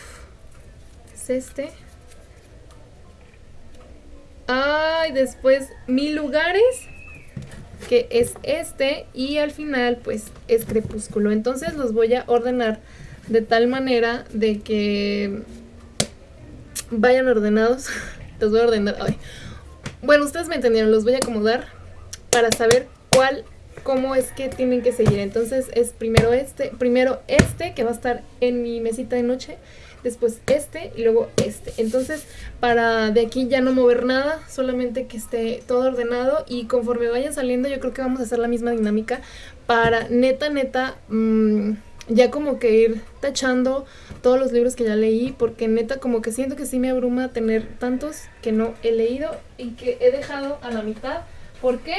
es este. Ay, después mil lugares que es este y al final pues es crepúsculo. Entonces los voy a ordenar de tal manera de que vayan ordenados. Los voy a ordenar. Ay. Bueno, ustedes me entendieron, los voy a acomodar para saber cuál, cómo es que tienen que seguir. Entonces es primero este, primero este que va a estar en mi mesita de noche, después este y luego este. Entonces para de aquí ya no mover nada, solamente que esté todo ordenado y conforme vayan saliendo yo creo que vamos a hacer la misma dinámica para neta, neta... Mmm, ya como que ir tachando todos los libros que ya leí, porque neta como que siento que sí me abruma tener tantos que no he leído y que he dejado a la mitad. ¿Por qué?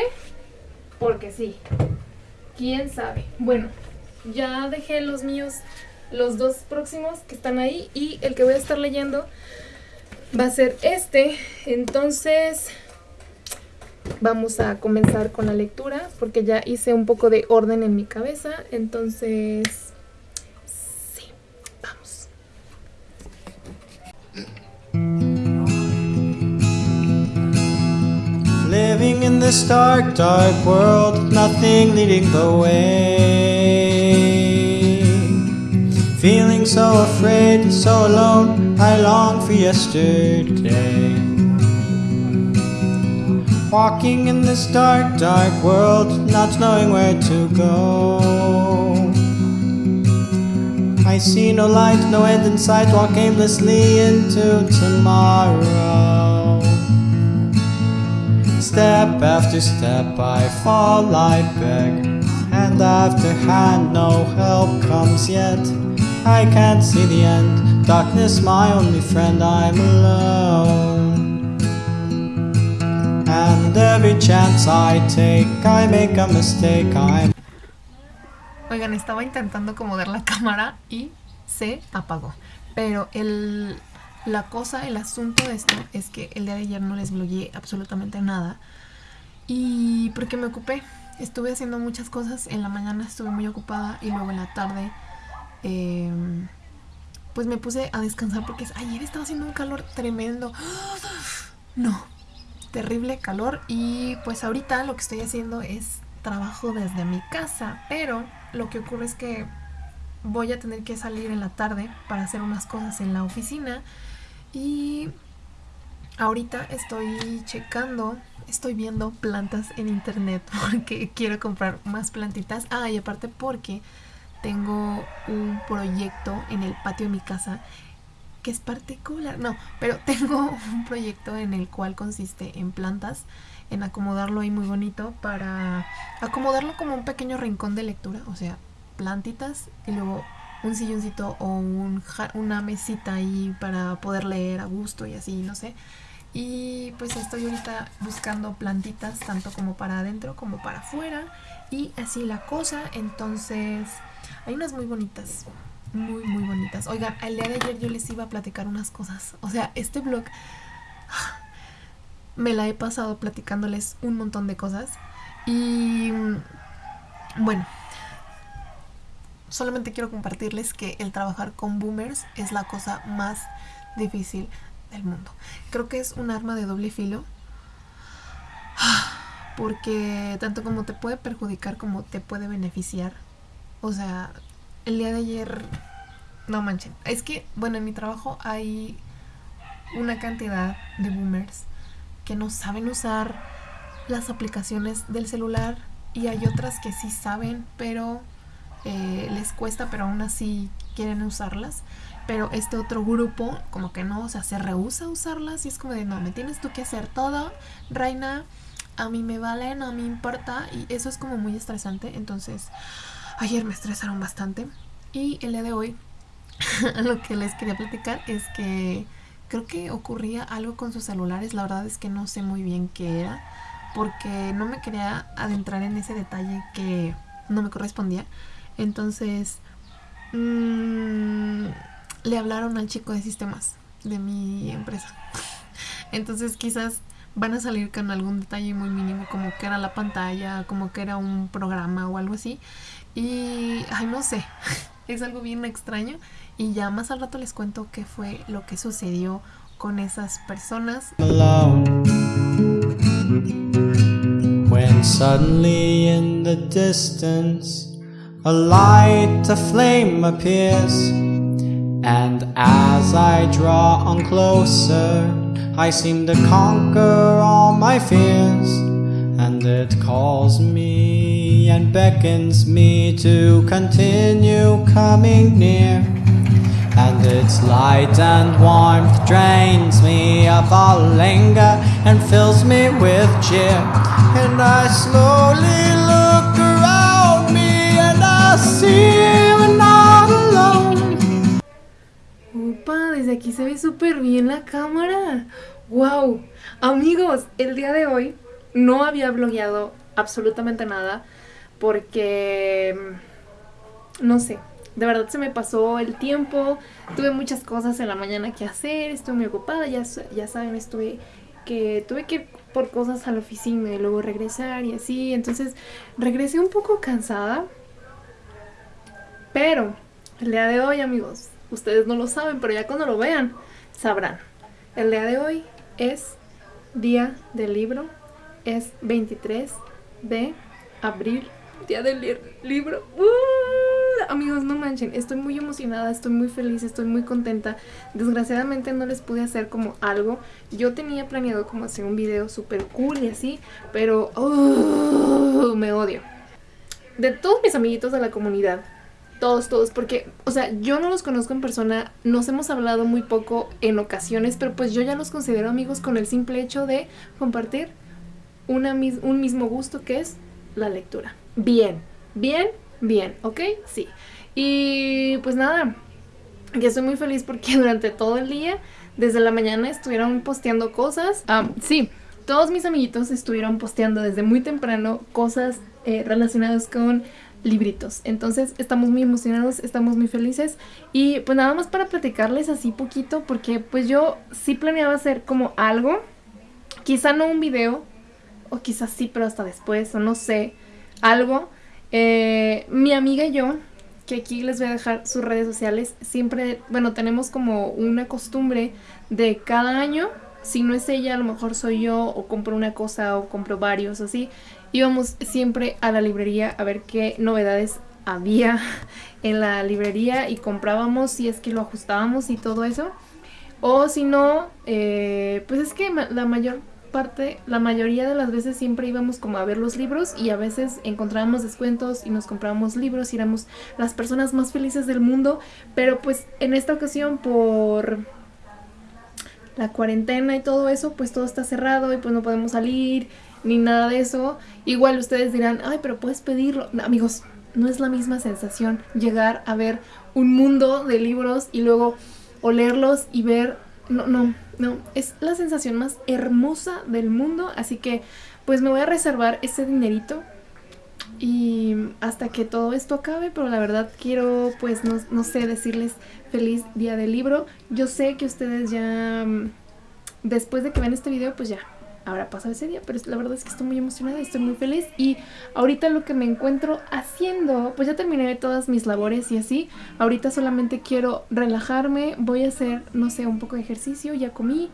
Porque sí. ¿Quién sabe? Bueno, ya dejé los míos, los dos próximos que están ahí y el que voy a estar leyendo va a ser este. Entonces, vamos a comenzar con la lectura porque ya hice un poco de orden en mi cabeza. Entonces, Living in this dark, dark world, nothing leading the way. Feeling so afraid, so alone, I long for yesterday. Walking in this dark, dark world, not knowing where to go. I see no light, no end in sight, walk aimlessly into tomorrow. Step after step I fall, I beg Hand after hand, no help comes yet I can't see the end Darkness, my only friend, I'm alone And every chance I take I make a mistake, I'm Oigan, estaba intentando acomodar la cámara y se apagó. Pero el, La cosa, el asunto de esto es que el día de ayer no les blogueé absolutamente nada. Y porque me ocupé, estuve haciendo muchas cosas. En la mañana estuve muy ocupada y luego en la tarde em, pues me puse a descansar porque ayer estaba haciendo un calor tremendo. No, terrible calor. Y pues ahorita lo que estoy haciendo es trabajo desde mi casa. Pero lo que ocurre es que voy a tener que salir en la tarde para hacer unas cosas en la oficina y ahorita estoy checando, estoy viendo plantas en internet porque quiero comprar más plantitas. Ah, y aparte porque tengo un proyecto en el patio de mi casa que es particular. No, pero tengo un proyecto en el cual consiste en plantas, en acomodarlo ahí muy bonito para acomodarlo como un pequeño rincón de lectura, o sea, plantitas y luego un silloncito o un, una mesita ahí para poder leer a gusto y así, no sé. Y pues estoy ahorita buscando plantitas tanto como para adentro como para afuera y así la cosa. Entonces hay unas muy bonitas, muy muy bonitas. Oigan, el día de ayer yo les iba a platicar unas cosas. O sea, este blog me la he pasado platicándoles un montón de cosas. Y bueno, solamente quiero compartirles que el trabajar con boomers es la cosa más difícil del mundo. Creo que es un arma de doble filo. Porque tanto como te puede perjudicar como te puede beneficiar. O sea, el día de ayer... No manchen. Es que, bueno, en mi trabajo hay una cantidad de boomers que no saben usar las aplicaciones del celular y hay otras que sí saben, pero eh, les cuesta, pero aún así quieren usarlas. Pero este otro grupo, como que no, o sea, se rehúsa a usarlas y es como de, no, me tienes tú que hacer todo, reina, a mí me vale, no me importa. Y eso es como muy estresante. Entonces, ayer me estresaron bastante. Y el día de hoy, lo que les quería platicar es que creo que ocurría algo con sus celulares. La verdad es que no sé muy bien qué era. Porque no me quería adentrar en ese detalle que no me correspondía. Entonces, mmm, le hablaron al chico de sistemas de mi empresa. Entonces quizás van a salir con algún detalle muy mínimo, como que era la pantalla, como que era un programa o algo así. Y, ay, no sé, es algo bien extraño. Y ya más al rato les cuento qué fue lo que sucedió con esas personas. When suddenly in the distance A light, a flame appears And as I draw on closer, I seem to conquer all my fears. And it calls me and beckons me to continue coming near. And its light and warmth drains me of all anger and fills me with cheer. And I slowly look around me and I see I'm not alone. Upa, desde aquí se ve súper bien la cámara. ¡Wow! Amigos, el día de hoy no había blogueado absolutamente nada porque, mm, no sé, de verdad se me pasó el tiempo, tuve muchas cosas en la mañana que hacer, estuve muy ocupada, ya, ya saben, estuve que tuve que ir por cosas a la oficina y luego regresar y así, entonces regresé un poco cansada, pero el día de hoy amigos, ustedes no lo saben, pero ya cuando lo vean, sabrán. El día de hoy es día del libro, es 23 de abril, día del li libro. ¡Uh! Amigos, no manchen, estoy muy emocionada, estoy muy feliz, estoy muy contenta. Desgraciadamente no les pude hacer como algo. Yo tenía planeado como hacer un video súper cool y así, pero ¡uh! me odio. De todos mis amiguitos de la comunidad, todos, todos, porque, o sea, yo no los conozco en persona, nos hemos hablado muy poco en ocasiones, pero pues yo ya los considero amigos con el simple hecho de compartir una, un mismo gusto que es la lectura. Bien, bien, bien, ¿ok? Sí. Y pues nada, que estoy muy feliz porque durante todo el día, desde la mañana estuvieron posteando cosas. Sí, todos mis amiguitos estuvieron posteando desde muy temprano cosas eh, relacionadas con libritos. Entonces estamos muy emocionados, estamos muy felices y pues nada más para platicarles así poquito porque pues yo sí planeaba hacer como algo, quizá no un video o quizás sí pero hasta después o no sé, algo. Eh, mi amiga y yo, que aquí les voy a dejar sus redes sociales, siempre, bueno, tenemos como una costumbre de cada año, si no es ella, a lo mejor soy yo o compro una cosa o compro varios así íbamos siempre a la librería a ver qué novedades había en la librería y comprábamos si es que lo ajustábamos y todo eso. O si no, eh, pues es que la mayor parte, la mayoría de las veces siempre íbamos como a ver los libros y a veces encontrábamos descuentos y nos comprábamos libros y éramos las personas más felices del mundo. Pero pues en esta ocasión por la cuarentena y todo eso, pues todo está cerrado y pues no podemos salir ni nada de eso. Igual ustedes dirán, ay, pero puedes pedirlo. amigos, no es la misma sensación llegar a ver un mundo de libros y luego olerlos y ver... No, no, no. Es la sensación más hermosa del mundo. Así que pues me voy a reservar ese dinerito y hasta que todo esto acabe, pero la verdad quiero, pues, no, no, sé, decirles feliz día del libro. Yo sé que ustedes ya, mm, después de que vean este video, pues ya habrá pasado ese día, pero la verdad es que estoy muy emocionada estoy muy feliz. Y ahorita lo que me encuentro haciendo, pues ya terminé todas mis labores y así, ahorita solamente quiero relajarme, voy a hacer, no sé, un poco de ejercicio, ya comí,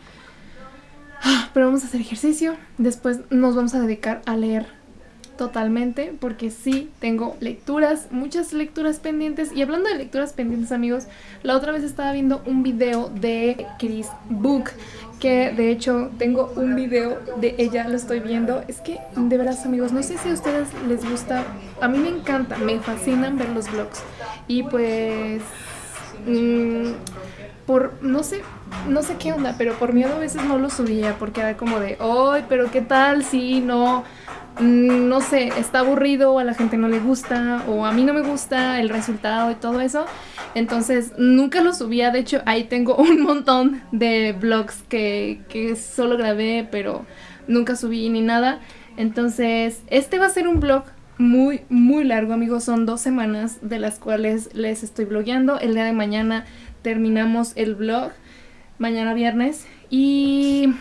ah, pero vamos a hacer ejercicio, después nos vamos a dedicar a leer totalmente porque sí tengo lecturas, muchas lecturas pendientes. Y hablando de lecturas pendientes amigos, la otra vez estaba viendo un video de Chris Book que de hecho tengo un video de ella, lo estoy viendo, es que de veras amigos, no sé si a ustedes les gusta, a mí me encanta, me fascinan ver los vlogs. Y pues... Mmm, por, no sé, no sé qué onda, pero por miedo a veces no lo subía porque era como de, ¡ay, pero qué tal si no, Mm, no sé, está aburrido, a la gente no le gusta, o a mí no me gusta el resultado y todo eso. Entonces nunca lo subía, de hecho ahí tengo un montón de vlogs que, que solo grabé, pero nunca subí ni nada. Entonces este va a ser un vlog muy, muy largo, amigos. Son dos semanas de las cuales les estoy blogueando. El día de mañana terminamos el vlog, mañana viernes. Y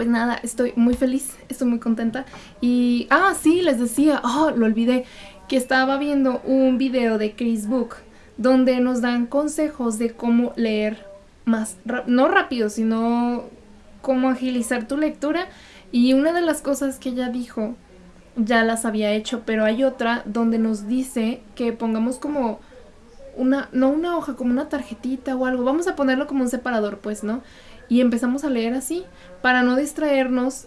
pues nada, estoy muy feliz, estoy muy contenta. Y, ah, sí, les decía, oh, lo olvidé, que estaba viendo un video de Chris Book donde nos dan consejos de cómo leer más, no rápido, sino cómo agilizar tu lectura. Y una de las cosas que ella dijo, ya las había hecho, pero hay otra donde nos dice que pongamos como una, no una hoja, como una tarjetita o algo. Vamos a ponerlo como un separador, pues, ¿no? Y empezamos a leer así, para no distraernos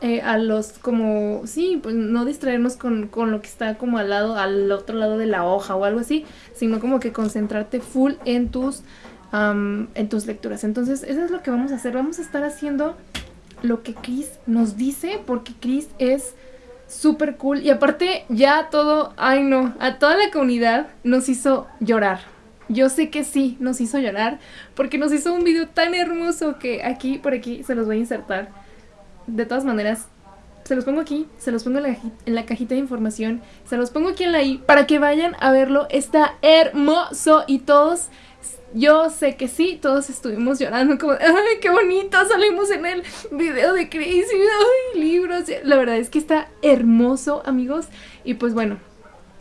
eh, a los, como, sí, pues no distraernos con, con lo que está como al lado, al otro lado de la hoja o algo así, sino como que concentrarte full en tus, am, en tus lecturas. Entonces, eso es lo que vamos a hacer. Vamos a estar haciendo lo que Chris nos dice, porque Chris es súper cool. Y aparte, ya todo, ay no, a toda la comunidad nos hizo llorar. Yo sé que sí, nos hizo llorar, porque nos hizo un video tan hermoso que aquí, por aquí, se los voy a insertar. De todas maneras, se los pongo aquí, se los pongo en la, cajita de información, se los pongo aquí en la i para que vayan a verlo. Está hermoso y todos, yo sé que sí, todos estuvimos llorando como, ay, qué bonito, salimos en el video de Chris y ay, libros. La verdad es que está hermoso, amigos. Y pues bueno,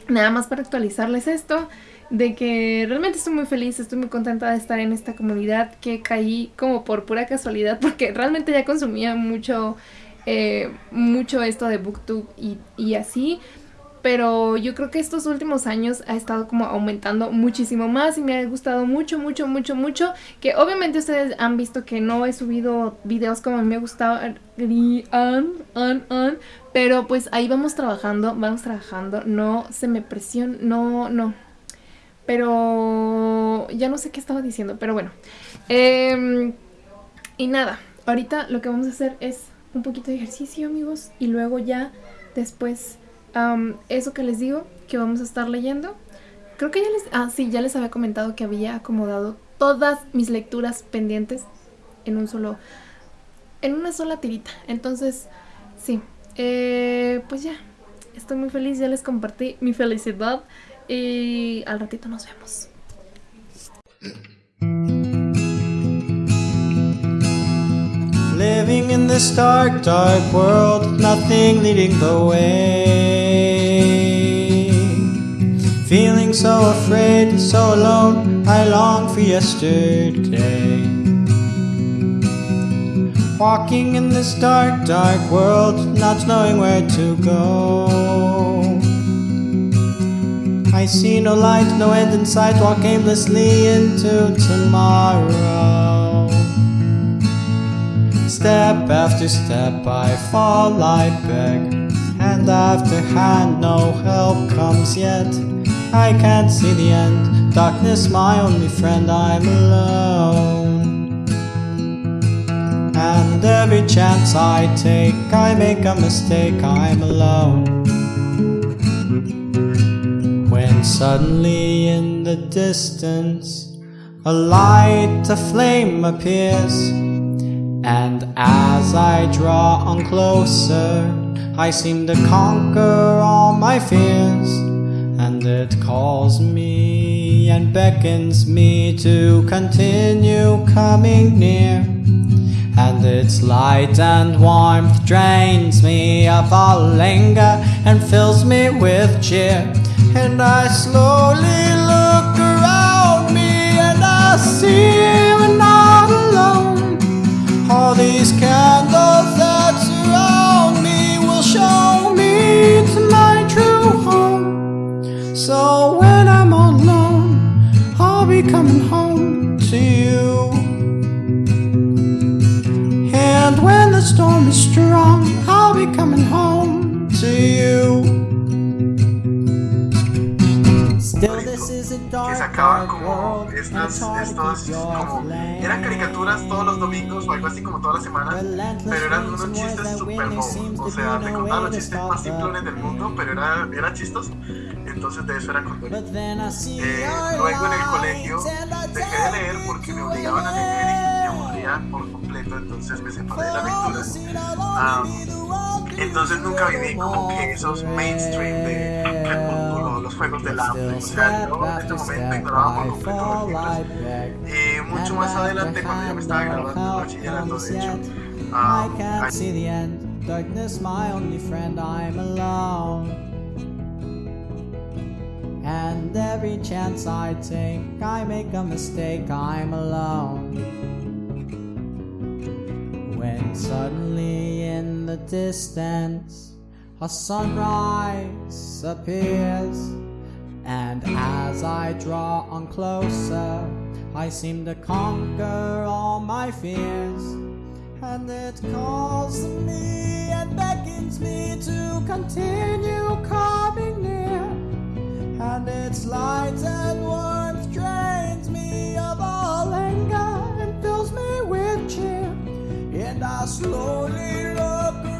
nada más para actualizarles esto, de que realmente estoy muy feliz, estoy muy contenta de estar en esta comunidad, que caí como por pura casualidad, porque realmente ya consumía mucho, eh, mucho esto de Booktube y, así. Pero yo creo que estos últimos años ha estado como aumentando muchísimo más y me ha gustado mucho, mucho, mucho, mucho. Que obviamente ustedes han visto que no he subido videos como me gustaba. an, an, an, Pero pues ahí vamos trabajando, vamos trabajando. No se me presiona, no, no. Pero ya no sé qué estaba diciendo, pero bueno. Em, y nada, ahorita lo que vamos a hacer es un poquito de ejercicio, amigos. Y luego ya después, eso que les digo, que vamos a estar leyendo. Creo que ya les... Ah, sí, ya les había comentado que había acomodado todas mis lecturas pendientes en un solo... En una sola tirita. Entonces, sí. Eh, pues ya. Estoy muy feliz, ya les compartí mi felicidad. Y al ratito nos vemos. Living in this dark, dark world, nothing leading the way. Feeling so afraid, so alone, I long for yesterday. Walking in this dark, dark world, not knowing where to go. I see no light, no end in sight, walk aimlessly into tomorrow. Step after step I fall, I beg. Hand after hand, no help comes yet. I can't see the end. Darkness, my only friend, I'm alone. And every chance I take, I make a mistake, I'm alone. Suddenly in the distance, a light, a flame appears. And as I draw on closer, I seem to conquer all my fears. And it calls me and beckons me to continue coming near. And its light and warmth drains me of all anger and fills me with cheer. And I slowly look around me and I see I'm not alone. All these candles that surround me will show me to my true home. So when I'm alone, I'll be coming home to you. And when the storm is strong, I'll be coming home to you. Que sacaban como estas, estos como eran caricaturas todos los domingos o algo así como todas las semanas, pero eran unos chistes super bobos, o sea, te contaban los chistes más simplones del mundo, pero era, era chistos, entonces de eso era see Eh, luego en el colegio dejé de leer porque me obligaban a leer y me aburría por completo, entonces me separé de la lectura. Ah, entonces nunca viví como que esos mainstream de Crepúsculo, los juegos del hambre, o sea, yo en este momento ignoraba por completo los libros. Eh, mucho más adelante, cuando ya me estaba graduando del bachillerato, de hecho, ah, I can't ahí- see the end. Darkness, my only friend, I'm alone. And every chance I take, I make a mistake, I'm alone. When suddenly in the distance a sunrise appears, and as I draw on closer, I seem to conquer all my fears. And it calls me and beckons me to continue coming near. And its light and warmth drains me of all anger and fills me with I slowly look